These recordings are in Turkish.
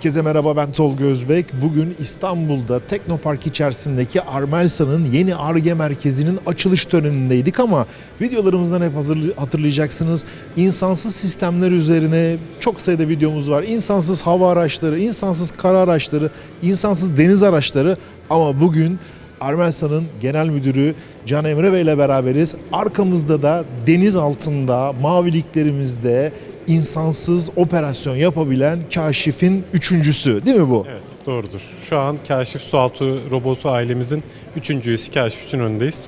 Herkese merhaba ben Tolga Özbek. Bugün İstanbul'da Teknopark içerisindeki Armelsa'nın yeni ARGE merkezinin açılış törenindeydik ama videolarımızdan hep hatırlayacaksınız. İnsansız sistemler üzerine çok sayıda videomuz var. İnsansız hava araçları, insansız kara araçları, insansız deniz araçları ama bugün Armelsa'nın genel müdürü Can Emre Bey ile beraberiz. Arkamızda da deniz altında, maviliklerimizde insansız operasyon yapabilen kaşifin üçüncüsü değil mi bu? Evet doğrudur. Şu an Kaşif Sualtı robotu ailemizin üçüncü üyesi Kaşif için önündeyiz.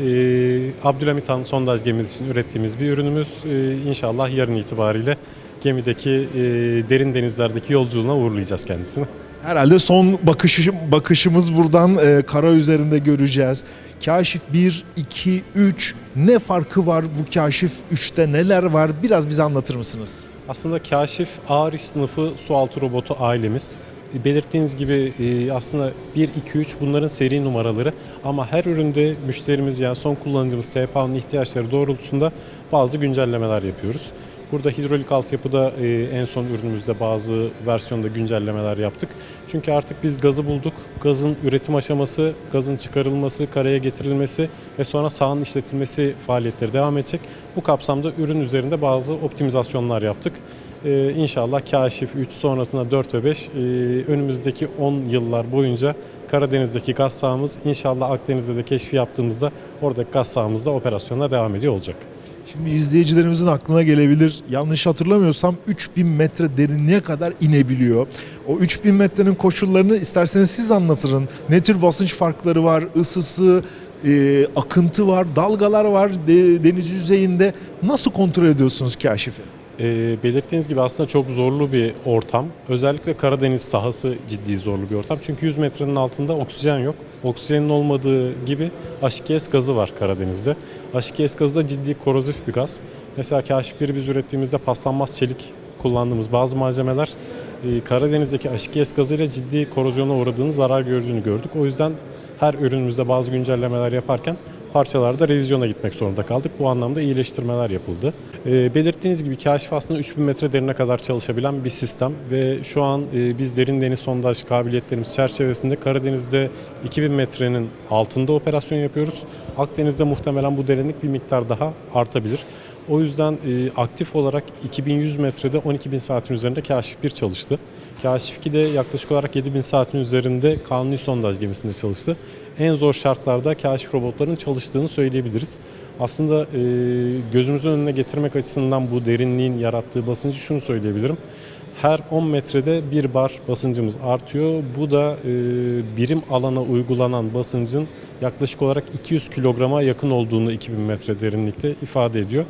Ee, Abdülhamit Han sondaj gemisi için ürettiğimiz bir ürünümüz. Ee, inşallah yarın itibariyle gemideki e, derin denizlerdeki yolculuğuna uğurlayacağız kendisini. Herhalde son bakışı, bakışımız buradan e, kara üzerinde göreceğiz. Kaşif 1, 2, 3 ne farkı var bu Kaşif 3'te neler var biraz bize anlatır mısınız? Aslında Kaşif ağır iş sınıfı sualtı robotu ailemiz. Belirttiğiniz gibi e, aslında 1, 2, 3 bunların seri numaraları ama her üründe müşterimiz yani son kullanıcımız TPA'nın ihtiyaçları doğrultusunda bazı güncellemeler yapıyoruz. Burada hidrolik altyapıda e, en son ürünümüzde bazı versiyonda güncellemeler yaptık. Çünkü artık biz gazı bulduk. Gazın üretim aşaması, gazın çıkarılması, karaya getirilmesi ve sonra sahanın işletilmesi faaliyetleri devam edecek. Bu kapsamda ürün üzerinde bazı optimizasyonlar yaptık. Ee, inşallah Kaşif 3 sonrasında 4 ve 5 e, önümüzdeki 10 yıllar boyunca Karadeniz'deki gaz sahamız inşallah Akdeniz'de de keşfi yaptığımızda oradaki gaz sahamızda operasyonla devam ediyor olacak. Şimdi izleyicilerimizin aklına gelebilir. Yanlış hatırlamıyorsam 3000 metre derinliğe kadar inebiliyor. O 3000 metrenin koşullarını isterseniz siz anlatırın. Ne tür basınç farkları var, ısısı, e, akıntı var, dalgalar var de- deniz yüzeyinde. Nasıl kontrol ediyorsunuz kaşifi? Ee, belirttiğiniz gibi aslında çok zorlu bir ortam. Özellikle Karadeniz sahası ciddi zorlu bir ortam. Çünkü 100 metrenin altında oksijen yok. Oksijenin olmadığı gibi H2S gazı var Karadeniz'de. H2S gazı da ciddi korozif bir gaz. Mesela Kaşif 1'i biz ürettiğimizde paslanmaz çelik kullandığımız bazı malzemeler e, Karadeniz'deki H2S gazıyla ciddi korozyona uğradığını, zarar gördüğünü gördük. O yüzden her ürünümüzde bazı güncellemeler yaparken parçalarda revizyona gitmek zorunda kaldık. Bu anlamda iyileştirmeler yapıldı. E, belirttiğiniz gibi Kaşif aslında 3000 metre derine kadar çalışabilen bir sistem ve şu an e, biz derin deniz sondaj kabiliyetlerimiz çerçevesinde Karadeniz'de 2000 metrenin altında operasyon yapıyoruz. Akdeniz'de muhtemelen bu derinlik bir miktar daha artabilir. O yüzden e, aktif olarak 2100 metrede 12.000 saatin üzerinde Kaşif 1 çalıştı. Kaşif 2 de yaklaşık olarak 7000 saatin üzerinde kanuni sondaj gemisinde çalıştı. En zor şartlarda Kaşif robotların çalıştığını söyleyebiliriz. Aslında e, gözümüzün önüne getirmek açısından bu derinliğin yarattığı basıncı şunu söyleyebilirim. Her 10 metrede bir bar basıncımız artıyor. Bu da e, birim alana uygulanan basıncın yaklaşık olarak 200 kilograma yakın olduğunu 2000 metre derinlikte ifade ediyor.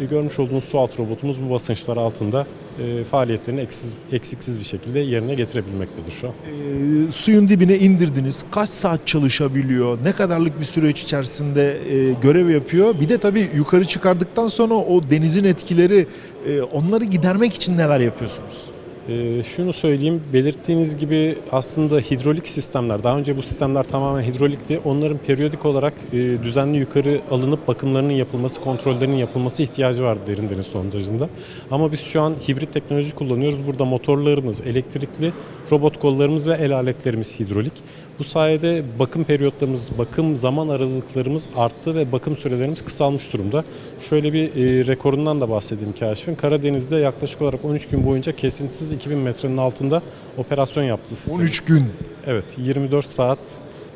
E, görmüş olduğunuz su altı robotumuz bu basınçlar altında e, faaliyetlerini eksiz, eksiksiz bir şekilde yerine getirebilmektedir şu an. E, suyun dibine indirdiniz. Kaç saat çalışabiliyor? Ne kadarlık bir süreç içerisinde e, görev yapıyor? Bir de tabii yukarı çıkardıktan sonra o denizin etkileri e, onları gidermek için neler yapıyorsunuz? Ee, şunu söyleyeyim, belirttiğiniz gibi aslında hidrolik sistemler, daha önce bu sistemler tamamen hidrolikti. Onların periyodik olarak e, düzenli yukarı alınıp bakımlarının yapılması, kontrollerinin yapılması ihtiyacı vardı derin deniz sondajında. Ama biz şu an hibrit teknoloji kullanıyoruz. Burada motorlarımız elektrikli, robot kollarımız ve el aletlerimiz hidrolik. Bu sayede bakım periyotlarımız, bakım zaman aralıklarımız arttı ve bakım sürelerimiz kısalmış durumda. Şöyle bir e, rekorundan da bahsedeyim Kaşif'in. Karadeniz'de yaklaşık olarak 13 gün boyunca kesintisiz 2000 metrenin altında operasyon yaptı. sistemimiz. 13 gün. Evet, 24 saat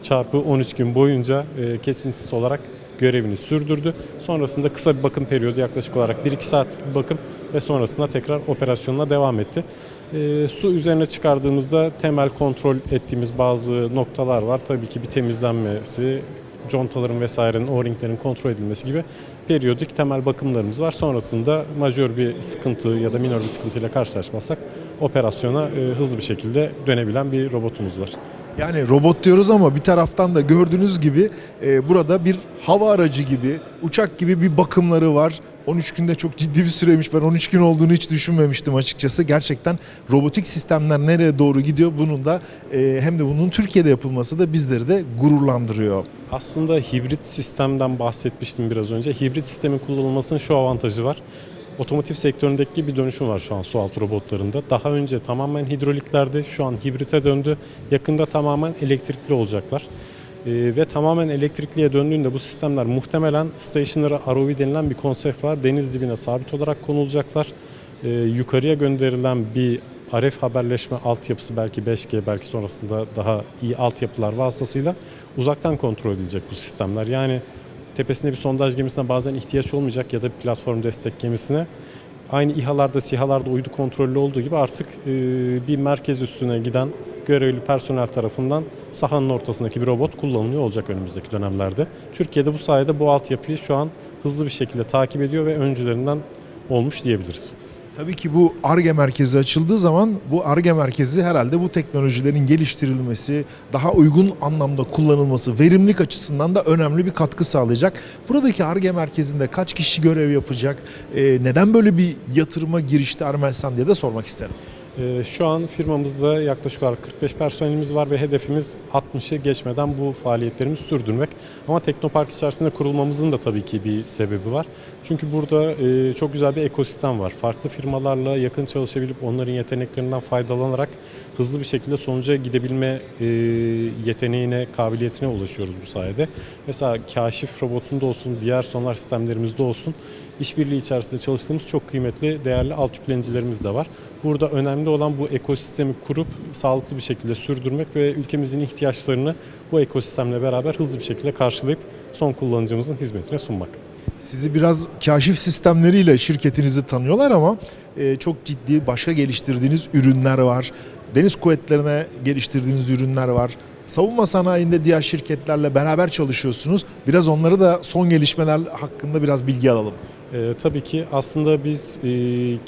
çarpı 13 gün boyunca e, kesintisiz olarak görevini sürdürdü. Sonrasında kısa bir bakım periyodu yaklaşık olarak 1-2 saatlik bir bakım ve sonrasında tekrar operasyonuna devam etti. E, su üzerine çıkardığımızda temel kontrol ettiğimiz bazı noktalar var. Tabii ki bir temizlenmesi, contaların vesairenin, o-ringlerin kontrol edilmesi gibi periyodik temel bakımlarımız var. Sonrasında majör bir sıkıntı ya da minor bir sıkıntıyla karşılaşmazsak operasyona e, hızlı bir şekilde dönebilen bir robotumuz var. Yani robot diyoruz ama bir taraftan da gördüğünüz gibi e, burada bir hava aracı gibi, uçak gibi bir bakımları var. 13 günde çok ciddi bir süreymiş. Ben 13 gün olduğunu hiç düşünmemiştim açıkçası. Gerçekten robotik sistemler nereye doğru gidiyor bunun da e, hem de bunun Türkiye'de yapılması da bizleri de gururlandırıyor. Aslında hibrit sistemden bahsetmiştim biraz önce. Hibrit sistemin kullanılmasının şu avantajı var. Otomotiv sektöründeki bir dönüşüm var şu an su altı robotlarında. Daha önce tamamen hidroliklerdi, şu an hibrite döndü. Yakında tamamen elektrikli olacaklar. Ee, ve tamamen elektrikliye döndüğünde bu sistemler muhtemelen stationary ROV denilen bir konsept var. Deniz dibine sabit olarak konulacaklar. Ee, yukarıya gönderilen bir RF haberleşme altyapısı belki 5G belki sonrasında daha iyi altyapılar vasıtasıyla uzaktan kontrol edilecek bu sistemler. Yani tepesinde bir sondaj gemisine bazen ihtiyaç olmayacak ya da bir platform destek gemisine aynı İHA'larda, SİHA'larda uydu kontrollü olduğu gibi artık e, bir merkez üstüne giden görevli personel tarafından sahanın ortasındaki bir robot kullanılıyor olacak önümüzdeki dönemlerde. Türkiye'de bu sayede bu altyapıyı şu an hızlı bir şekilde takip ediyor ve öncülerinden olmuş diyebiliriz. Tabii ki bu ARGE merkezi açıldığı zaman bu ARGE merkezi herhalde bu teknolojilerin geliştirilmesi, daha uygun anlamda kullanılması, verimlilik açısından da önemli bir katkı sağlayacak. Buradaki ARGE merkezinde kaç kişi görev yapacak, neden böyle bir yatırıma girişti Armelsan diye de sormak isterim. Ee, Şu an firmamızda yaklaşık olarak 45 personelimiz var ve hedefimiz 60'ı geçmeden bu faaliyetlerimizi sürdürmek. Ama Teknopark içerisinde kurulmamızın da tabii ki bir sebebi var. Çünkü burada e, çok güzel bir ekosistem var. Farklı firmalarla yakın çalışabilip onların yeteneklerinden faydalanarak hızlı bir şekilde sonuca gidebilme e, yeteneğine, kabiliyetine ulaşıyoruz bu sayede. Mesela kaşif robotunda olsun, diğer sonar sistemlerimizde olsun işbirliği içerisinde çalıştığımız çok kıymetli, değerli alt yüklenicilerimiz de var. Burada önemli olan bu ekosistemi kurup sağlıklı bir şekilde sürdürmek ve ülkemizin ihtiyaçlarını bu ekosistemle beraber hızlı bir şekilde karşılayıp son kullanıcımızın hizmetine sunmak. Sizi biraz kaşif sistemleriyle şirketinizi tanıyorlar ama e, çok ciddi başka geliştirdiğiniz ürünler var. Deniz kuvvetlerine geliştirdiğiniz ürünler var. Savunma sanayinde diğer şirketlerle beraber çalışıyorsunuz. Biraz onları da son gelişmeler hakkında biraz bilgi alalım. Ee, tabii ki aslında biz e,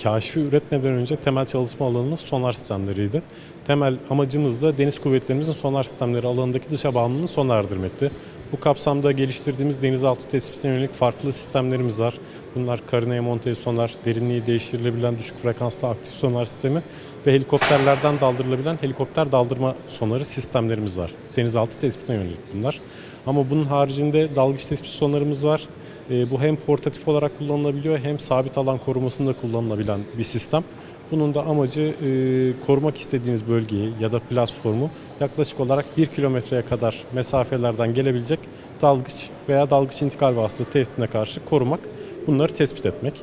kaşifi üretmeden önce temel çalışma alanımız sonar sistemleriydi. Temel amacımız da deniz kuvvetlerimizin sonar sistemleri alanındaki dışa bağımlılığını sona erdirmekti. Bu kapsamda geliştirdiğimiz denizaltı tespitine yönelik farklı sistemlerimiz var. Bunlar karineye monte sonar, derinliği değiştirilebilen düşük frekanslı aktif sonar sistemi ve helikopterlerden daldırılabilen helikopter daldırma sonarı sistemlerimiz var. Denizaltı tespitine yönelik bunlar. Ama bunun haricinde dalgıç tespit sonarımız var. E, bu hem portatif olarak kullanılabiliyor hem sabit alan korumasında kullanılabilen bir sistem. Bunun da amacı e, korumak istediğiniz bölgeyi ya da platformu yaklaşık olarak 1 kilometreye kadar mesafelerden gelebilecek dalgıç veya dalgıç intikal vasıtası tehditine karşı korumak, bunları tespit etmek.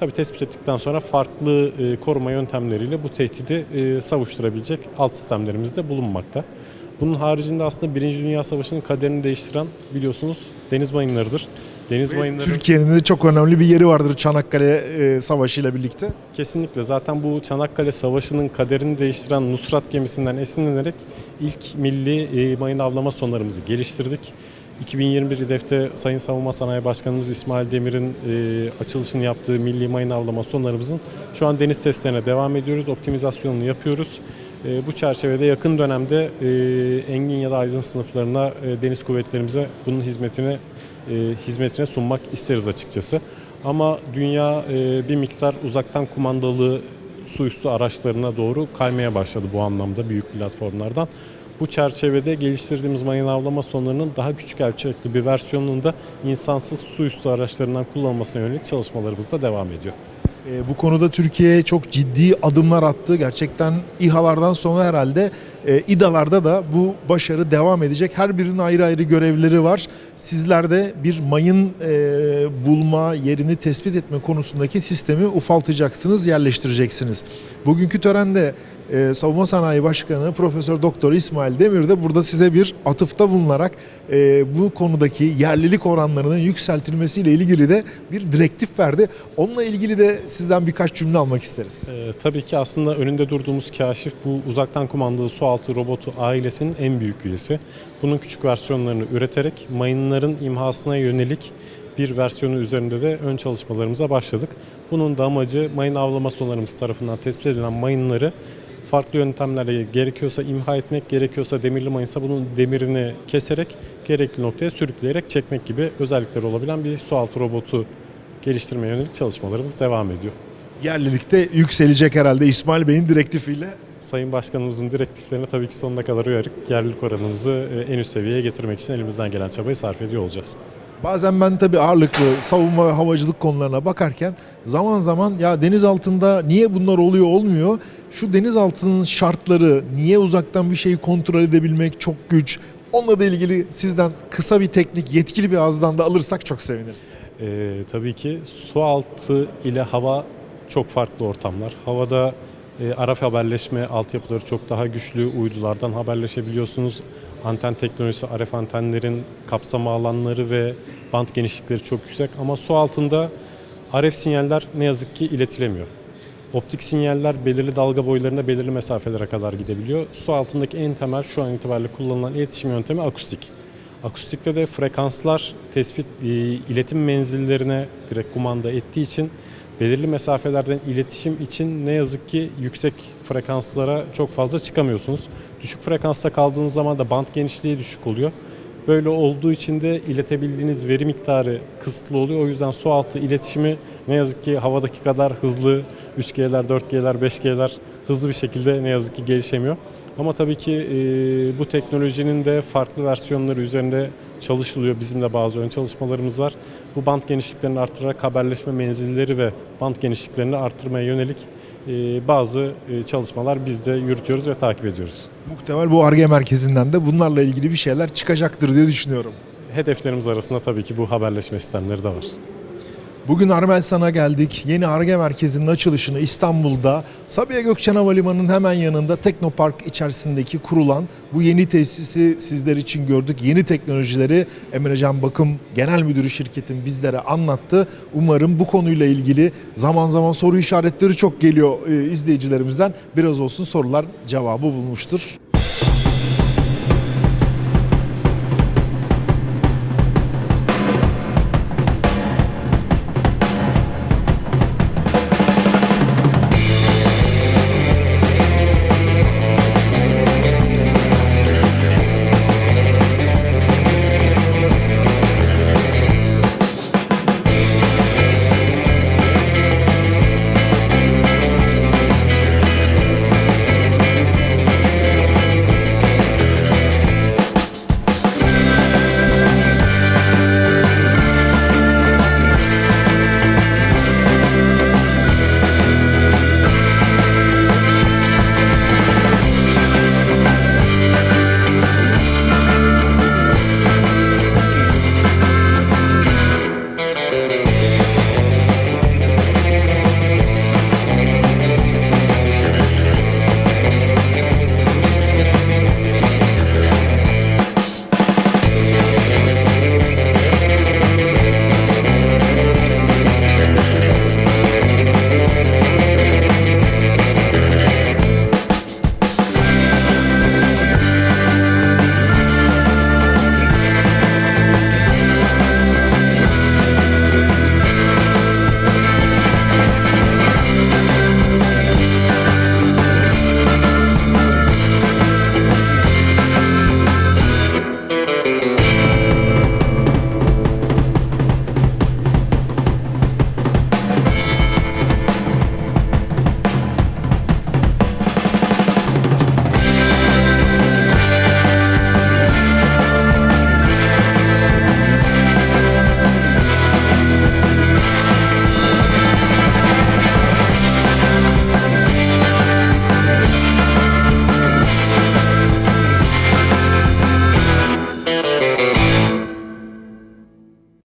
Tabii tespit ettikten sonra farklı e, koruma yöntemleriyle bu tehdidi e, savuşturabilecek alt sistemlerimiz de bulunmakta. Bunun haricinde aslında Birinci Dünya Savaşı'nın kaderini değiştiren biliyorsunuz deniz mayınlarıdır. Deniz mayınları Türkiye'nin de çok önemli bir yeri vardır Çanakkale e, Savaşı ile birlikte. kesinlikle zaten bu Çanakkale Savaşı'nın kaderini değiştiren Nusrat gemisinden esinlenerek ilk milli e, mayın avlama sonarımızı geliştirdik. 2021 hedefte Sayın Savunma Sanayi Başkanımız İsmail Demir'in e, açılışını yaptığı milli mayın avlama sonarımızın şu an deniz testlerine devam ediyoruz. Optimizasyonunu yapıyoruz. E, bu çerçevede yakın dönemde e, engin ya da aydın sınıflarına e, deniz kuvvetlerimize bunun hizmetine e, hizmetine sunmak isteriz açıkçası. Ama dünya e, bir miktar uzaktan kumandalı su üstü araçlarına doğru kaymaya başladı bu anlamda büyük platformlardan. Bu çerçevede geliştirdiğimiz mayın avlama sonlarının daha küçük ölçekli bir versiyonunun da insansız su üstü araçlarından kullanılmasına yönelik çalışmalarımız da devam ediyor. E, bu konuda Türkiye çok ciddi adımlar attı. Gerçekten İHA'lardan sonra herhalde e, İDA'larda da bu başarı devam edecek. Her birinin ayrı ayrı görevleri var. Sizler de bir mayın e, bulma, yerini tespit etme konusundaki sistemi ufaltacaksınız, yerleştireceksiniz. Bugünkü törende e, Savunma Sanayi Başkanı Profesör Doktor İsmail Demir de burada size bir atıfta bulunarak e, bu konudaki yerlilik oranlarının yükseltilmesiyle ilgili de bir direktif verdi. Onunla ilgili de sizden birkaç cümle almak isteriz. Ee, tabii ki aslında önünde durduğumuz kaşif bu uzaktan kumandalı sualtı robotu ailesinin en büyük üyesi. Bunun küçük versiyonlarını üreterek mayınların imhasına yönelik bir versiyonu üzerinde de ön çalışmalarımıza başladık. Bunun da amacı mayın avlama sonarımız tarafından tespit edilen mayınları farklı yöntemlerle gerekiyorsa imha etmek, gerekiyorsa demirli mayınsa bunun demirini keserek gerekli noktaya sürükleyerek çekmek gibi özellikleri olabilen bir sualtı robotu geliştirmeye yönelik çalışmalarımız devam ediyor. Yerlilikte yükselecek herhalde İsmail Bey'in direktifiyle. Sayın Başkanımızın direktiflerine tabii ki sonuna kadar uyarıp yerlilik oranımızı e, en üst seviyeye getirmek için elimizden gelen çabayı sarf ediyor olacağız. Bazen ben tabii ağırlıklı savunma ve havacılık konularına bakarken zaman zaman ya deniz altında niye bunlar oluyor olmuyor? Şu deniz altının şartları, niye uzaktan bir şeyi kontrol edebilmek çok güç. Onunla da ilgili sizden kısa bir teknik, yetkili bir ağızdan da alırsak çok seviniriz. Ee, tabii ki su altı ile hava çok farklı ortamlar. Havada e, RF haberleşme altyapıları çok daha güçlü. Uydulardan haberleşebiliyorsunuz. Anten teknolojisi, RF antenlerin kapsama alanları ve band genişlikleri çok yüksek. Ama su altında RF sinyaller ne yazık ki iletilemiyor. Optik sinyaller belirli dalga boylarında belirli mesafelere kadar gidebiliyor. Su altındaki en temel şu an itibariyle kullanılan iletişim yöntemi akustik. Akustikte de frekanslar tespit e, iletim menzillerine direkt kumanda ettiği için belirli mesafelerden iletişim için ne yazık ki yüksek frekanslara çok fazla çıkamıyorsunuz. Düşük frekansta kaldığınız zaman da band genişliği düşük oluyor. Böyle olduğu için de iletebildiğiniz veri miktarı kısıtlı oluyor. O yüzden su altı iletişimi ne yazık ki havadaki kadar hızlı 3G'ler, 4G'ler, 5G'ler hızlı bir şekilde ne yazık ki gelişemiyor. Ama tabii ki e, bu teknolojinin de farklı versiyonları üzerinde çalışılıyor. Bizim de bazı ön çalışmalarımız var. Bu band genişliklerini arttırarak haberleşme menzilleri ve band genişliklerini arttırmaya yönelik e, bazı e, çalışmalar biz de yürütüyoruz ve takip ediyoruz. Muhtemel bu ARGE merkezinden de bunlarla ilgili bir şeyler çıkacaktır diye düşünüyorum. Hedeflerimiz arasında tabii ki bu haberleşme sistemleri de var. Bugün Armelsan'a geldik. Yeni ARGE merkezinin açılışını İstanbul'da Sabiha Gökçen Havalimanı'nın hemen yanında Teknopark içerisindeki kurulan bu yeni tesisi sizler için gördük. Yeni teknolojileri Emrecan Bakım Genel Müdürü şirketin bizlere anlattı. Umarım bu konuyla ilgili zaman zaman soru işaretleri çok geliyor e, izleyicilerimizden. Biraz olsun sorular cevabı bulmuştur.